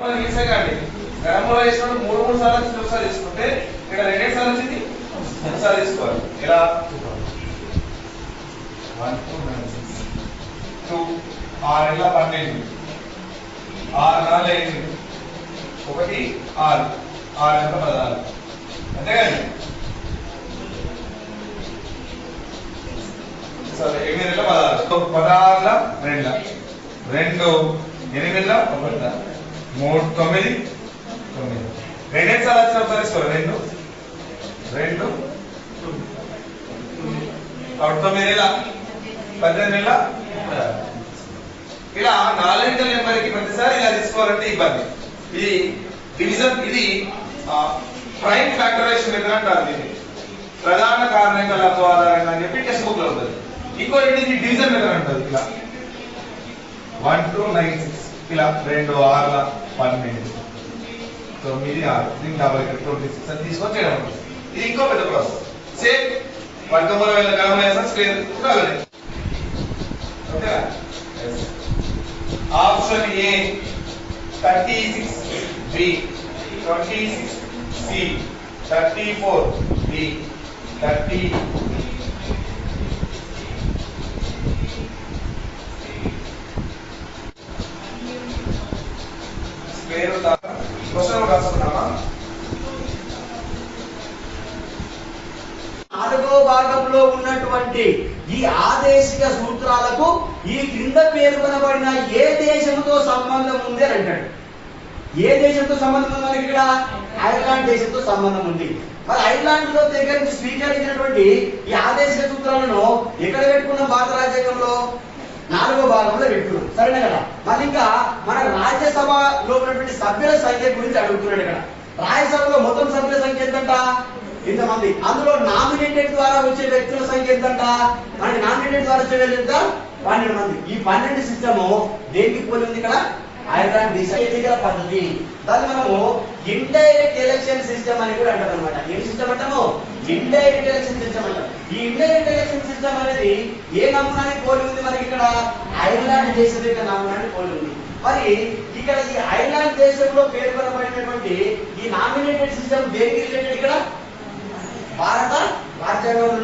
తీసేయండి గణంలో వేసినప్పుడు మూడు మూడు సార్లు వచ్చింది ఒకసారి తీసుకుంటే ఇక్కడ రెండే సార్లు వచ్చింది ఒకసారి తీసుకోవాలి ఎలా? టూ ఆరు ఇలా పన్నెండు. ఆరు నాలుగు ఎనిమిది ఒకటి ఆరు. ఆరు ఎంత పదహారు. అంతేగాని సరే ఎనిమిది రెండు పదహారు. పదహారుల రెండు రెండు. ఎనిమిదిలో? ఒకటి మూడు తొమ్మిది. తొమ్మిది రెండు సార్లు వచ్చిన ఒకసారి రెండు. రెండు. కాబట్టి తొమ్మిది నెల పద్దెనిమిది నెల ఇలా నాలుగింటి నెంబర్కి ప్రతిసారి ఇలా తీసుకోవాలంటే ఇబ్బంది. ఇది డివిజన్ ఇది ప్రైమ్ ఫ్యాక్టరైజేషన్ మెథడ్ అంటారు దీన్ని. ప్రధాన కారణాల ఆధారంగా అని చెప్పి టెక్స్ట్ బుక్లో ఉంటుంది. ఇంకో ఇది డివిజన్ మెథడ్ అంటారు ఇలా వన్ టూ నైన్ సిక్స్. ఇలా రెండు ఆరుల పన్నెండు. తొమ్మిది ఆరు. దీనికి డబల్ ఇక్కడ ట్వంటీ సిక్స్ అని తీసుకొని చేయడం ఉంటుంది. ఇది ఇంకో పెద్ద ప్రాసెస్. సేమ్ వర్గమూల వేల గమనం స్క్వేర్ అలాగే okay option A thirty six B twenty six C thirty four B thirty square question రాసుకున్నామా నాలుగో భాగంలో ఉన్నటువంటి ఈ ఆదేశిక సూత్రాలకు ఈ క్రింద పేర్కొనబడిన ఏ దేశంతో సంబంధం ఉంది అని అంటాడు. ఏ దేశంతో సంబంధం ఉంది మనకి ఇక్కడ? ఐర్లాండ్ దేశంతో సంబంధం ఉంది. మరి ఐర్లాండ్లో దగ్గర నుంచి స్వీకరించినటువంటి ఈ ఆదేశిక సూత్రాలను ఎక్కడ పెట్టుకున్న? భారత రాజ్యాంగంలో? నాలుగో భాగంలో పెట్టుకున్నాం. సరేనా కదా? మరి ఇంకా మన రాజ్యసభలో ఉన్నటువంటి సభ్యుల సంఖ్య గురించి అడుగుతున్నాడు ఇక్కడ. రాజ్యసభలో మొత్తం సభ్యుల సంఖ్య ఎంతంట? ఇంతమంది. అందులో నామినేటెడ్ ద్వారా వచ్చే వ్యక్తుల సంఖ్య ఎంతంట? మనకి నామినేటెడ్ ద్వారా వచ్చే ఎంత? పన్నెండు మంది. ఈ పన్నెండు సిస్టమ్ దేనికి పోలి ఉంది ఇక్కడ? హైదరాబాద్ దేశ పద్ధతి. దాన్ని మనము ఇండైరెక్ట్ ఎలక్షన్ సిస్టమ్ అని కూడా అంటారు అనమాట ఏం సిస్టమ్ అంటాము? ఇండైరెక్ట్ ఎలక్షన్ సిస్టమ్ అంటాం. ఈ ఇండైరెక్ట్ ఎలక్షన్ సిస్టమ్ అనేది ఏ నమూనాన్ని పోలి ఉంది? మనకి ఇక్కడ ఐర్లాండ్ దేశం యొక్క నమూనాన్ని పోలి ఉంది. మరి ఇక్కడ ఈ ఐర్లాండ్ దేశంలో పేర్కొనబడినటువంటి ఈ నామినేటెడ్ సిస్టమ్ దేనికి రిలేటెడ్ ఇక్కడ? భారత రాజ్యాంగంలో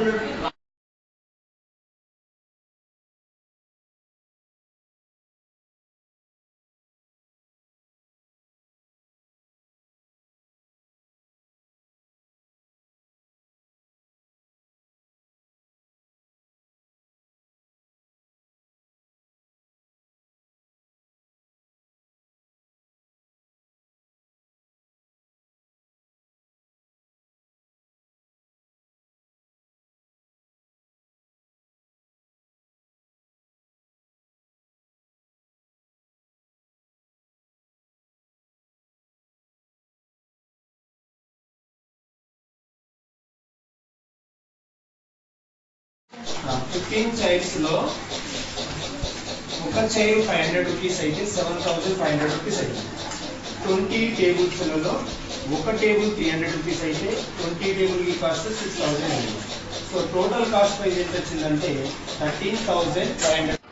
ఫిఫ్టీన్ చైల్డ్స్లో ఒక చైర్ ఫైవ్ హండ్రెడ్ రూపీస్ అయితే seven thousand five hundred rupees అయితే. ట్వంటీ టేబుల్స్లలో ఒక టేబుల్ త్రీ హండ్రెడ్ రూపీస్ అయితే ట్వంటీ టేబుల్కి కాస్ట్ సిక్స్ థౌసండ్ అయింది. సో టోటల్ కాస్ట్ ప్రైస్ ఎంత వచ్చిందంటే థర్టీన్ థౌసండ్ ఫైవ్ హండ్రెడ్